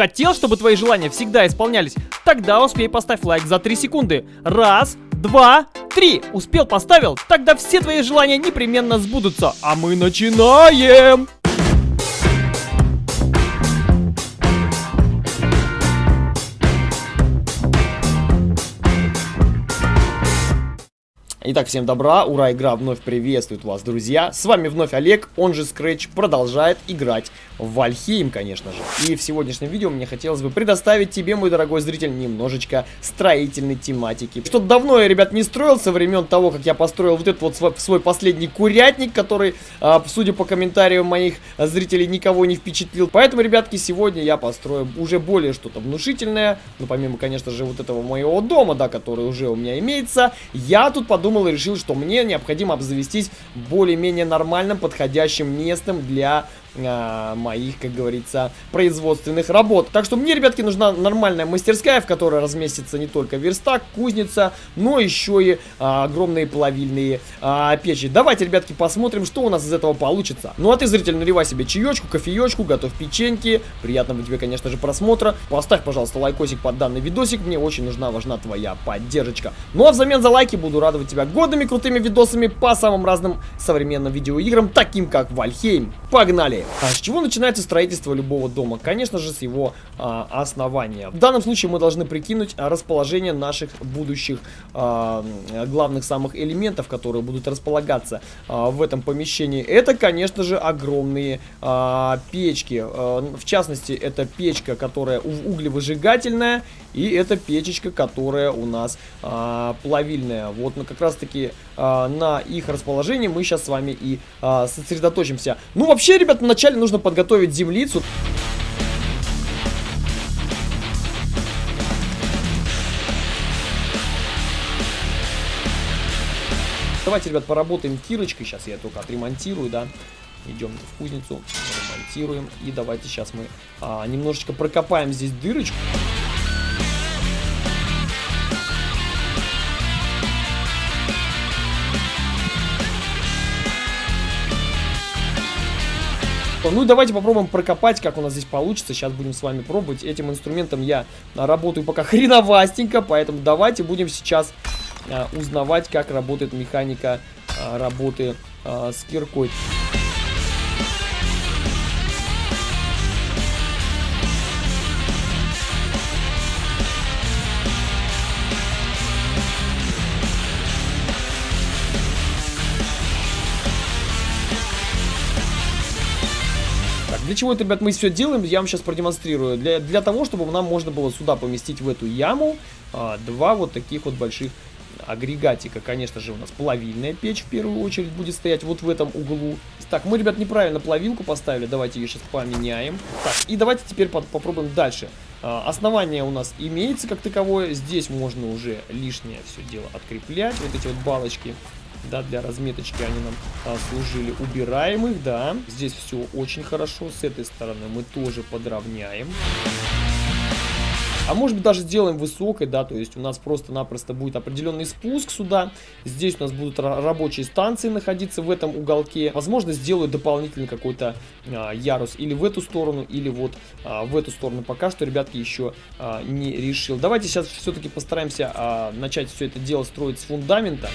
Хотел, чтобы твои желания всегда исполнялись? Тогда успей поставь лайк за 3 секунды. Раз, два, три. Успел, поставил? Тогда все твои желания непременно сбудутся. А мы начинаем! Итак, всем добра, ура, игра вновь приветствует вас, друзья. С вами вновь Олег, он же Scratch, продолжает играть в Вальхейм, конечно же. И в сегодняшнем видео мне хотелось бы предоставить тебе, мой дорогой зритель, немножечко строительной тематики. Что-то давно я, ребят, не строил со времен того, как я построил вот этот вот свой, свой последний курятник, который, а, судя по комментариям моих зрителей, никого не впечатлил. Поэтому, ребятки, сегодня я построю уже более что-то внушительное. Ну, помимо, конечно же, вот этого моего дома, да, который уже у меня имеется, я тут подумал подумал и решил, что мне необходимо обзавестись более-менее нормальным, подходящим местом для а, моих, как говорится, производственных работ. Так что мне, ребятки, нужна нормальная мастерская, в которой разместится не только верстак, кузница, но еще и а, огромные плавильные а, печи. Давайте, ребятки, посмотрим, что у нас из этого получится. Ну а ты, зритель, наливай себе чаечку, кофеечку, готовь печеньки. Приятного тебе, конечно же, просмотра. Поставь, пожалуйста, лайкосик под данный видосик. Мне очень нужна, важна твоя поддержка. Ну а взамен за лайки буду радовать тебя годными крутыми видосами по самым разным современным видеоиграм, таким как Вальхейм. Погнали! А с чего начинается строительство любого дома? Конечно же, с его а, основания. В данном случае мы должны прикинуть расположение наших будущих а, главных самых элементов, которые будут располагаться а, в этом помещении. Это, конечно же, огромные а, печки. А, в частности, это печка, которая углевыжигательная, и это печечка, которая у нас а, плавильная. Вот ну, как раз таки а, на их расположении мы сейчас с вами и а, сосредоточимся. Ну, вообще, ребят, вначале нужно подготовить землицу. Давайте, ребят, поработаем кирочкой. Сейчас я только отремонтирую, да. Идем в кузницу, ремонтируем. И давайте сейчас мы а, немножечко прокопаем здесь дырочку. Ну и давайте попробуем прокопать, как у нас здесь получится. Сейчас будем с вами пробовать. Этим инструментом я работаю пока хреновастенько, поэтому давайте будем сейчас а, узнавать, как работает механика а, работы а, с киркой. Чего это, ребят, мы все делаем, я вам сейчас продемонстрирую. Для, для того, чтобы нам можно было сюда поместить в эту яму а, два вот таких вот больших агрегатика. Конечно же, у нас плавильная печь в первую очередь будет стоять вот в этом углу. Так, мы, ребят, неправильно плавилку поставили. Давайте ее сейчас поменяем. Так, и давайте теперь по попробуем дальше. А, основание у нас имеется как таковое. Здесь можно уже лишнее все дело откреплять. Вот эти вот балочки да, для разметочки они нам а, служили. Убираем их, да. Здесь все очень хорошо. С этой стороны мы тоже подровняем. А может быть даже сделаем высокой, да, то есть у нас просто-напросто будет определенный спуск сюда. Здесь у нас будут рабочие станции находиться в этом уголке. Возможно, сделаю дополнительный какой-то а, ярус или в эту сторону, или вот а, в эту сторону. Пока что, ребятки, еще а, не решил. Давайте сейчас все-таки постараемся а, начать все это дело строить с фундамента.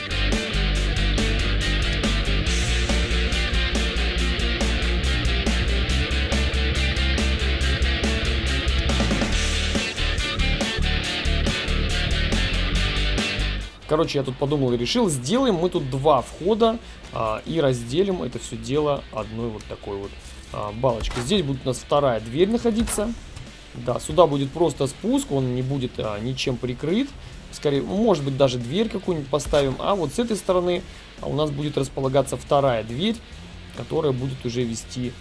Короче, я тут подумал и решил, сделаем мы тут два входа а, и разделим это все дело одной вот такой вот а, балочкой. Здесь будет у нас вторая дверь находиться. Да, сюда будет просто спуск, он не будет а, ничем прикрыт. Скорее, может быть, даже дверь какую-нибудь поставим. А вот с этой стороны а, у нас будет располагаться вторая дверь, которая будет уже вести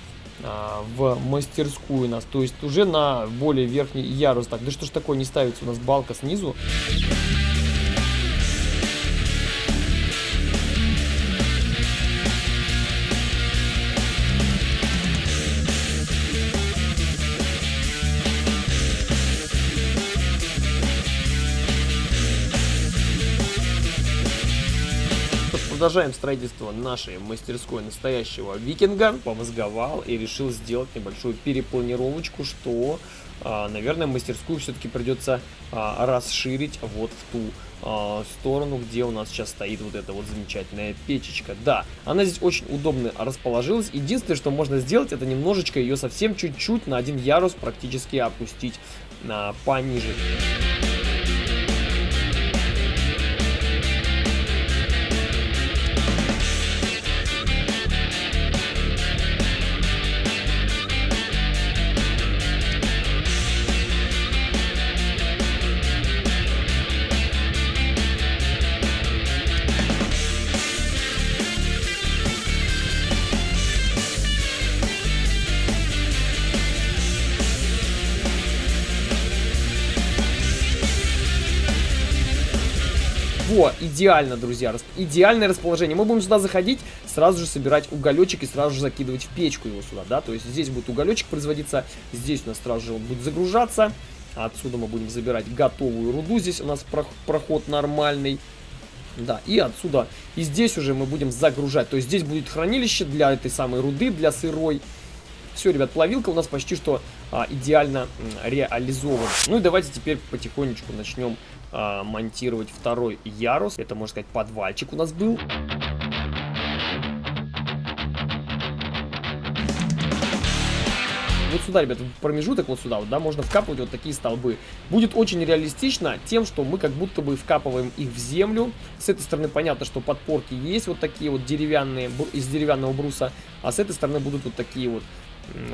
а, в мастерскую нас. То есть уже на более верхний ярус. Так, да что ж такое не ставится у нас балка снизу? Продолжаем строительство нашей мастерской настоящего викинга. Помозговал и решил сделать небольшую перепланировочку, что а, наверное, мастерскую все-таки придется а, расширить вот в ту а, сторону, где у нас сейчас стоит вот эта вот замечательная печечка. Да, она здесь очень удобно расположилась. Единственное, что можно сделать, это немножечко ее совсем чуть-чуть на один ярус практически опустить на пониже. Идеально, друзья, идеальное расположение. Мы будем сюда заходить, сразу же собирать уголечек и сразу же закидывать в печку его сюда, да, то есть здесь будет уголечек производиться, здесь у нас сразу же он будет загружаться, отсюда мы будем забирать готовую руду, здесь у нас проход нормальный. Да, и отсюда, и здесь уже мы будем загружать. То есть здесь будет хранилище для этой самой руды, для сырой. Все, ребят, плавилка у нас почти что а, идеально реализована. Ну и давайте теперь потихонечку начнем а, монтировать второй ярус. Это, можно сказать, подвальчик у нас был. вот сюда, ребят, промежуток вот сюда, вот, да, можно вкапывать вот такие столбы. Будет очень реалистично тем, что мы как будто бы вкапываем их в землю. С этой стороны понятно, что подпорки есть вот такие вот деревянные, из деревянного бруса, а с этой стороны будут вот такие вот,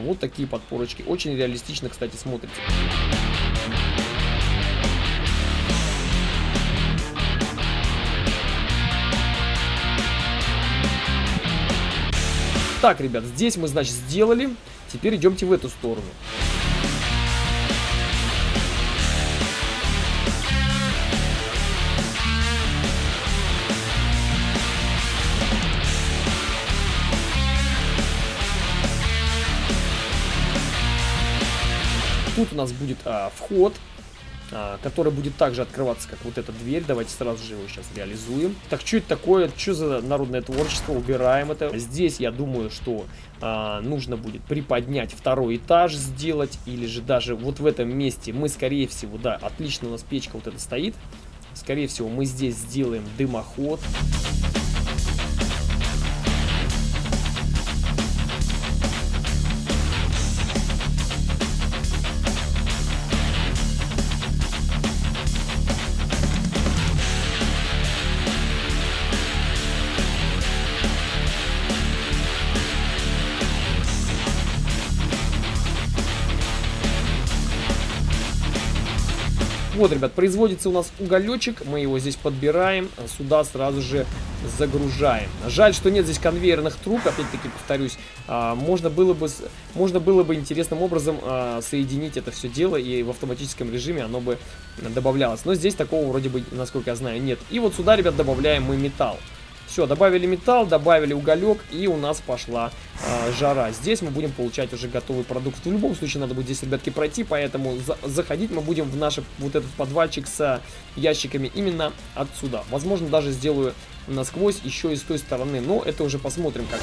вот такие подпорочки. Очень реалистично, кстати, смотрится. Так, ребят, здесь мы, значит, сделали. Теперь идемте в эту сторону. Тут у нас будет а, вход а, который будет также открываться, как вот эта дверь. Давайте сразу же его сейчас реализуем. Так, что это такое? Что за народное творчество? Убираем это. Здесь, я думаю, что а, нужно будет приподнять второй этаж, сделать. Или же даже вот в этом месте мы, скорее всего, да, отлично у нас печка вот эта стоит. Скорее всего, мы здесь сделаем дымоход. Вот, ребят, производится у нас уголечек, мы его здесь подбираем, сюда сразу же загружаем. Жаль, что нет здесь конвейерных труб, опять-таки повторюсь, а, можно было бы, можно было бы интересным образом а, соединить это все дело, и в автоматическом режиме оно бы добавлялось. Но здесь такого вроде бы, насколько я знаю, нет. И вот сюда, ребят, добавляем мы металл. Все, добавили металл, добавили уголек, и у нас пошла э, жара. Здесь мы будем получать уже готовый продукт. В любом случае надо будет здесь, ребятки, пройти, поэтому за заходить мы будем в наш вот этот подвальчик с ящиками именно отсюда. Возможно, даже сделаю насквозь еще и с той стороны, но это уже посмотрим как.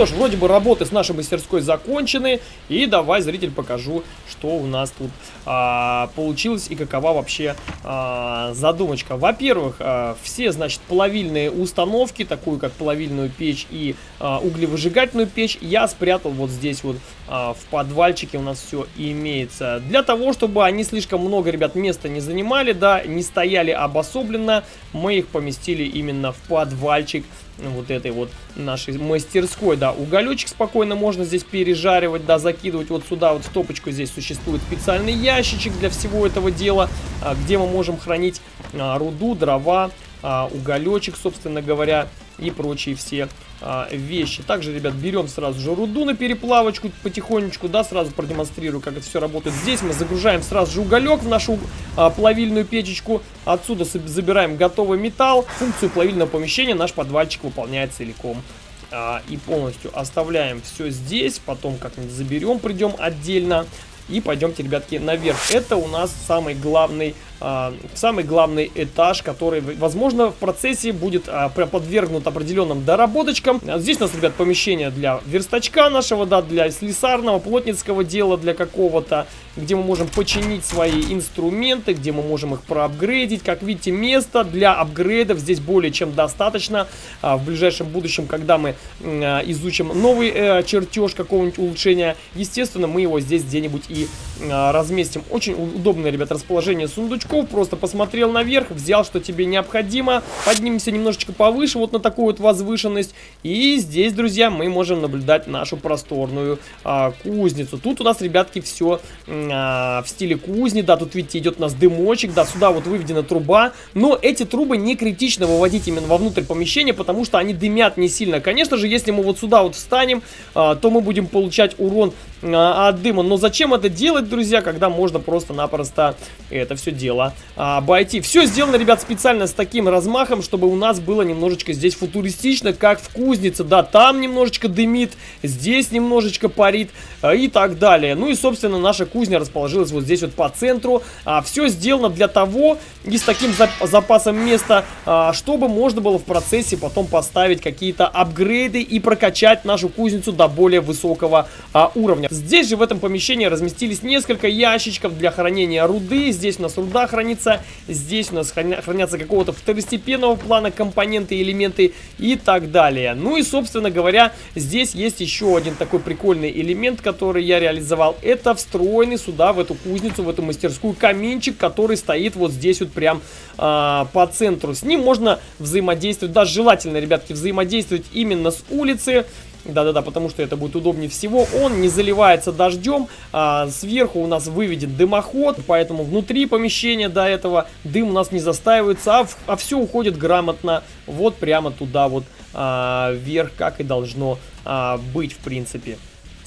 Что ж, вроде бы работы с нашей мастерской закончены. И давай, зритель, покажу, что у нас тут а, получилось и какова вообще а, задумочка. Во-первых, а, все, значит, плавильные установки, такую как плавильную печь и а, углевыжигательную печь, я спрятал вот здесь вот а, в подвальчике у нас все имеется. Для того, чтобы они слишком много, ребят, места не занимали, да, не стояли обособленно, мы их поместили именно в подвальчик вот этой вот нашей мастерской, да, уголечек спокойно можно здесь пережаривать, да, закидывать вот сюда, вот в топочку здесь существует специальный ящичек для всего этого дела, а, где мы можем хранить а, руду, дрова, а, уголечек, собственно говоря, и прочие все а, вещи. Также, ребят, берем сразу же руду на переплавочку потихонечку, да, сразу продемонстрирую, как это все работает. Здесь мы загружаем сразу же уголек в нашу а, плавильную печечку, отсюда забираем готовый металл. Функцию плавильного помещения наш подвальчик выполняет целиком а, и полностью оставляем все здесь, потом как-нибудь заберем, придем отдельно. И пойдемте, ребятки, наверх. Это у нас самый главный а, самый главный этаж, который, возможно, в процессе будет а, подвергнут определенным доработочкам. Здесь у нас, ребят, помещение для верстачка нашего, да, для слесарного, плотницкого дела для какого-то, где мы можем починить свои инструменты, где мы можем их проапгрейдить. Как видите, места для апгрейдов здесь более чем достаточно. А, в ближайшем будущем, когда мы а, изучим новый э, чертеж какого-нибудь улучшения, естественно, мы его здесь где-нибудь и а, разместим. Очень удобное, ребят, расположение сундучка новичков, просто посмотрел наверх, взял, что тебе необходимо, поднимемся немножечко повыше, вот на такую вот возвышенность, и здесь, друзья, мы можем наблюдать нашу просторную а, кузницу. Тут у нас, ребятки, все а, в стиле кузни, да, тут, видите, идет у нас дымочек, да, сюда вот выведена труба, но эти трубы не критично выводить именно вовнутрь помещения, потому что они дымят не сильно. Конечно же, если мы вот сюда вот встанем, а, то мы будем получать урон а, от дыма, но зачем это делать, друзья, когда можно просто-напросто это все дело дело а, обойти. Все сделано, ребят, специально с таким размахом, чтобы у нас было немножечко здесь футуристично, как в кузнице. Да, там немножечко дымит, здесь немножечко парит а, и так далее. Ну и, собственно, наша кузня расположилась вот здесь вот по центру. А, все сделано для того и с таким запасом места, а, чтобы можно было в процессе потом поставить какие-то апгрейды и прокачать нашу кузницу до более высокого а, уровня. Здесь же в этом помещении разместились несколько ящичков для хранения руды. Здесь у нас руда хранится. Здесь у нас хранятся какого-то второстепенного плана компоненты, элементы и так далее. Ну и, собственно говоря, здесь есть еще один такой прикольный элемент, который я реализовал. Это встроенный сюда, в эту кузницу, в эту мастерскую каминчик, который стоит вот здесь вот прям а, по центру. С ним можно взаимодействовать, даже желательно, ребятки, взаимодействовать именно с улицы. Да-да-да, потому что это будет удобнее всего. Он не заливается дождем. А, сверху у нас выведен дымоход, поэтому внутри помещения до этого дым у нас не застаивается, а, в, а все уходит грамотно вот прямо туда вот а, вверх, как и должно а, быть в принципе.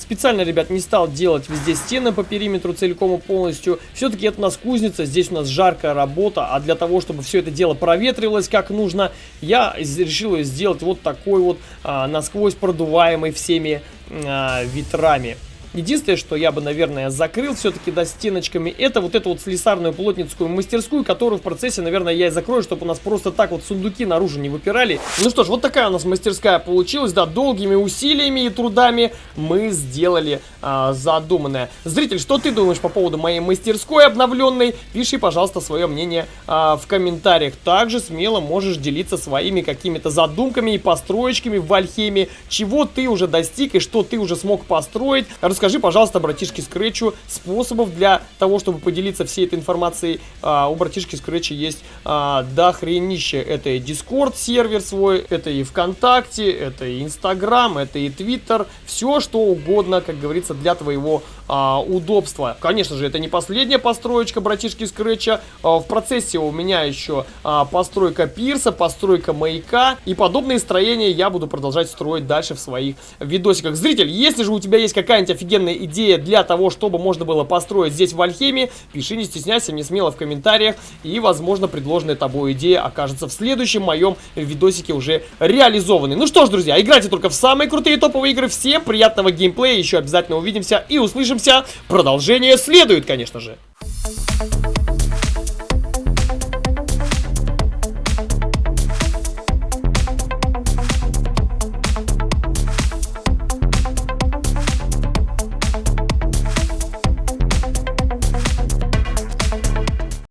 Специально, ребят, не стал делать везде стены по периметру целиком и полностью. Все-таки это у нас кузница, здесь у нас жаркая работа, а для того, чтобы все это дело проветривалось как нужно, я решил сделать вот такой вот а, насквозь продуваемый всеми а, ветрами. Единственное, что я бы, наверное, закрыл все-таки, да, стеночками, это вот эту вот слесарную плотницкую мастерскую, которую в процессе, наверное, я и закрою, чтобы у нас просто так вот сундуки наружу не выпирали. Ну что ж, вот такая у нас мастерская получилась, да, долгими усилиями и трудами мы сделали а, задуманное. Зритель, что ты думаешь по поводу моей мастерской обновленной? Пиши, пожалуйста, свое мнение а, в комментариях. Также смело можешь делиться своими какими-то задумками и построечками в Вальхеме, чего ты уже достиг и что ты уже смог построить. Скажи, пожалуйста, братишке Скретчу способов для того, чтобы поделиться всей этой информацией. А, у братишки Скретча есть а, дохренище. Это и Discord сервер свой, это и ВКонтакте, это и Инстаграм, это и Твиттер. Все, что угодно, как говорится, для твоего а, удобства. Конечно же, это не последняя построечка братишки Скретча. А, в процессе у меня еще а, постройка пирса, постройка маяка. И подобные строения я буду продолжать строить дальше в своих видосиках. Зритель, если же у тебя есть какая-нибудь офигенная идея для того, чтобы можно было построить здесь в Альхеме, пиши, не стесняйся, мне смело в комментариях, и, возможно, предложенная тобой идея окажется в следующем моем видосике уже реализованной. Ну что ж, друзья, играйте только в самые крутые топовые игры, всем приятного геймплея, еще обязательно увидимся и свяжемся. Продолжение следует, конечно же.